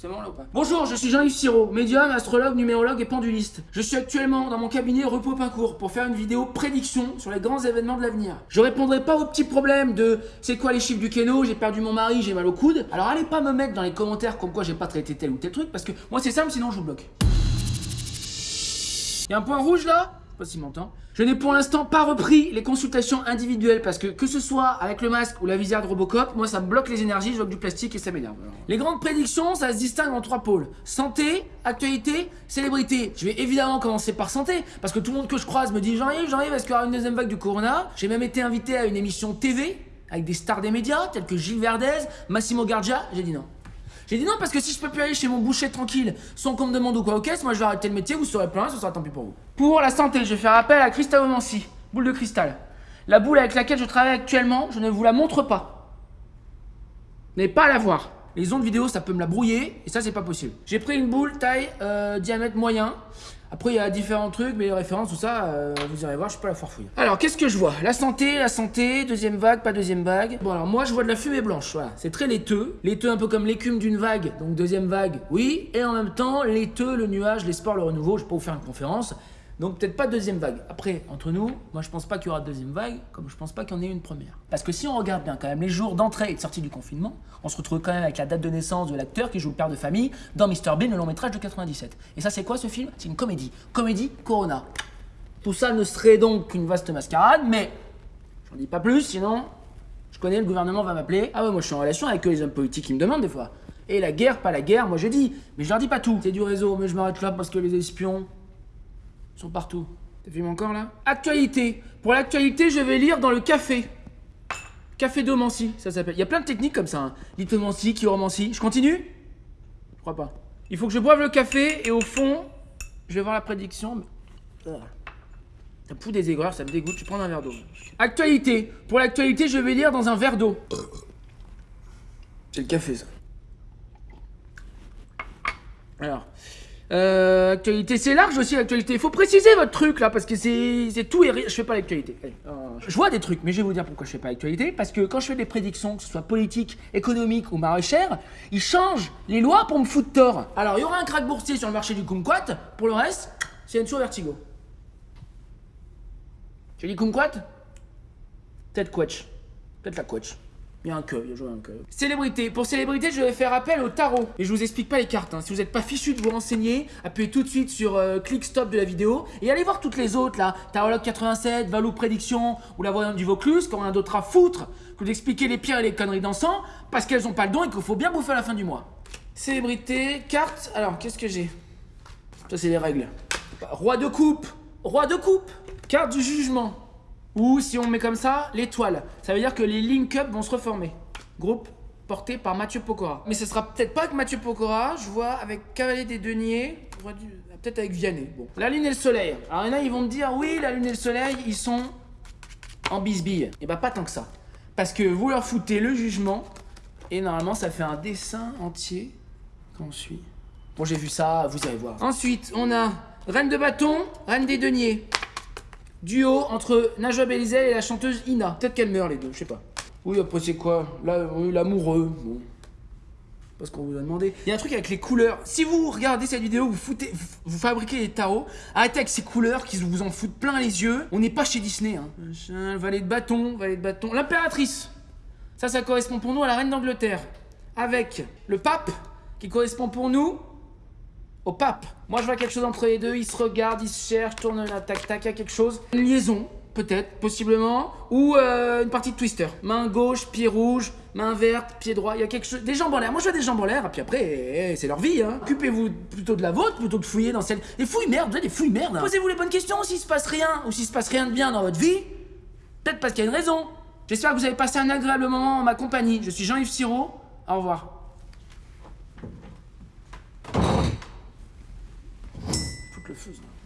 C'est bon là Bonjour, je suis Jean-Yves Siro, médium, astrologue, numérologue et penduliste. Je suis actuellement dans mon cabinet Repos Pincourt pour faire une vidéo prédiction sur les grands événements de l'avenir. Je répondrai pas aux petits problèmes de c'est quoi les chiffres du kéno, j'ai perdu mon mari, j'ai mal au coude. Alors allez pas me mettre dans les commentaires comme quoi j'ai pas traité tel ou tel truc parce que moi c'est simple sinon je vous bloque. Il y a un point rouge là? Je n'ai pour l'instant pas repris les consultations individuelles parce que que ce soit avec le masque ou la visière de Robocop, moi ça me bloque les énergies, je bloque du plastique et ça m'énerve. Les grandes prédictions, ça se distingue en trois pôles. Santé, actualité, célébrité. Je vais évidemment commencer par santé parce que tout le monde que je croise me dit Jean-Yves, Jean-Yves, est-ce qu'il y aura une deuxième vague du corona? J'ai même été invité à une émission TV avec des stars des médias tels que Gilles Verdez, Massimo Gardia, j'ai dit non. J'ai dit non parce que si je peux plus aller chez mon boucher tranquille sans qu'on me demande ou quoi au caisse, moi je vais arrêter le métier, vous serez plein, ce sera tant pis pour vous. Pour la santé, je vais faire appel à cristallomancie, boule de cristal. La boule avec laquelle je travaille actuellement, je ne vous la montre pas. N'avez pas à la voir. Les ondes vidéo, ça peut me la brouiller, et ça, c'est pas possible. J'ai pris une boule taille euh, diamètre moyen. Après, il y a différents trucs, mais les références, tout ça, euh, vous irez voir, je suis la foire. Alors, qu'est-ce que je vois? La santé, la santé, deuxième vague, pas deuxième vague. Bon, alors moi, je vois de la fumée blanche, voilà. C'est très laiteux. Laiteux un peu comme l'écume d'une vague, donc deuxième vague, oui. Et en même temps, laiteux, le nuage, l'espoir, le renouveau. Je peux vous faire une conférence. Donc peut-être pas deuxième vague. Après, entre nous, moi je pense pas qu'il y aura deuxième vague, comme je pense pas qu'il y en ait une première. Parce que si on regarde bien quand même les jours d'entrée et de sortie du confinement, on se retrouve quand même avec la date de naissance de l'acteur qui joue le père de famille dans Mr Bean, le long métrage de 97. Et ça c'est quoi ce film? C'est une comédie. Comédie Corona. Tout ça ne serait donc qu'une vaste mascarade, mais j'en dis pas plus, sinon je connais, le gouvernement va m'appeler. Ah ouais, moi je suis en relation avec les hommes politiques qui me demandent des fois. Et la guerre, pas la guerre, moi je dis, mais je leur dis pas tout. C'est du réseau, mais je m'arrête là parce que les espions, sont partout. T'as vu encore là? Actualité. Pour l'actualité, je vais lire dans le café. Café d'omancie, ça s'appelle. Il y a plein de techniques comme ça. Hein. Lithomancie, chiromancie. Je continue? Je crois pas. Il faut que je boive le café et au fond, je vais voir la prédiction. Mais... Ah. Ça des aigreurs, ça me dégoûte. Je prends un verre d'eau. Actualité. Pour l'actualité, je vais lire dans un verre d'eau. C'est le café, ça. Alors, euh, actualité, c'est large aussi l'actualité. Il faut préciser votre truc là, parce que c'est tout et rien. Je fais pas l'actualité. Euh, je vois des trucs, mais je vais vous dire pourquoi je fais pas l'actualité. Parce que quand je fais des prédictions, que ce soit politique, économique ou maraîchère, ils changent les lois pour me foutre tort. Alors, il y aura un crack boursier sur le marché du kumquat. Pour le reste, c'est une show vertigo. Tu dis kumquat? Peut-être quetch. Peut-être la. Il y a un que, il y a un que. Célébrité. Pour célébrité, je vais faire appel au tarot. Et je vous explique pas les cartes. Hein. Si vous n'êtes pas fichu de vous renseigner, appuyez tout de suite sur euh, clic stop de la vidéo et allez voir toutes les autres là. Tarologue 87, Valou Prédiction ou la voyante du Vaucluse, quand on a d'autres à foutre, que vous expliquez les pires et les conneries d'encens parce qu'elles ont pas le don et qu'il faut bien bouffer à la fin du mois. Célébrité, carte. Alors, qu'est-ce que j'ai? Ça, c'est les règles. Roi de coupe. Roi de coupe. Carte du jugement. Ou si on met comme ça, l'étoile. Ça veut dire que les link-up vont se reformer. Groupe porté par Mathieu Pokora. Mais ce sera peut-être pas avec Mathieu Pokora, je vois avec Cavalier des Deniers, peut-être avec Vianney. Bon. La lune et le soleil. Alors il y en a, ils vont me dire, oui, la lune et le soleil, ils sont en bisbille. Et eh bah ben, pas tant que ça. Parce que vous leur foutez le jugement, et normalement ça fait un dessin entier qu'on suit. Bon, j'ai vu ça, vous allez voir. Ensuite, on a Reine de bâton, Reine des deniers. Duo entre Najwa Belizel et la chanteuse Ina. Peut-être qu'elle meurt les deux, je sais pas. Oui, après c'est quoi? L'amoureux. Bon. Parce qu'on vous a demandé. Il y a un truc avec les couleurs. Si vous regardez cette vidéo, vous foutez, vous fabriquez des tarots, arrêtez avec ces couleurs qui vous en foutent plein les yeux. On n'est pas chez Disney. Hein. Valet de bâton, valet de bâton. L'impératrice. Ça, ça correspond pour nous à la reine d'Angleterre. Avec le pape, qui correspond pour nous au pape. Moi, je vois quelque chose entre les deux. Ils se regardent, ils se cherchent, tournent la tac tac. Il y a quelque chose. Une liaison, peut-être, possiblement. Ou euh, une partie de twister. Main gauche, pied rouge, main verte, pied droit. Il y a quelque chose. Des jambes en l'air. Moi, je vois des jambes en l'air. Et puis après, eh, c'est leur vie. Hein. Occupez-vous plutôt de la vôtre plutôt de fouiller dans celle. Des fouilles merde, des fouilles merde. Hein. Posez-vous les bonnes questions. S'il se passe rien ou s'il se passe rien de bien dans votre vie, peut-être parce qu'il y a une raison. J'espère que vous avez passé un agréable moment en ma compagnie. Je suis Jean-Yves Siro. Au revoir. Le ça.